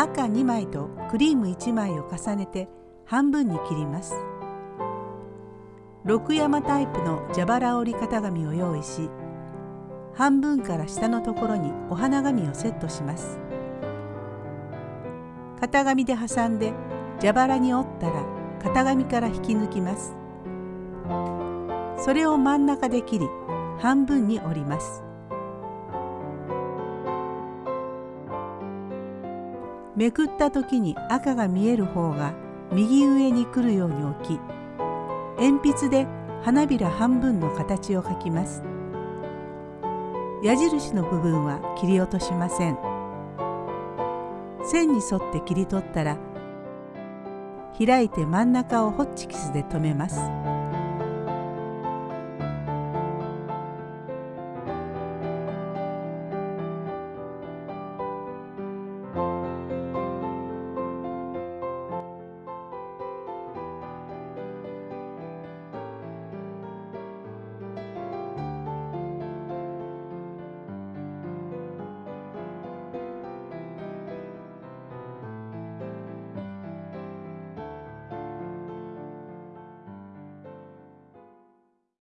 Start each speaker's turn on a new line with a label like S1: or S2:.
S1: 赤2枚とクリーム1枚を重ねて半分に切ります。六山タイプの蛇腹折り型紙を用意し半分から下のところにお花紙をセットします。型紙で挟んで蛇腹に折ったら型紙から引き抜きます。それを真ん中で切り半分に折ります。めくった時に赤が見える方が右上に来るように置き鉛筆で花びら半分の形を描きます。矢印の部分は切り落としません。線に沿って切り取ったら開いて真ん中をホッチキスで留めます。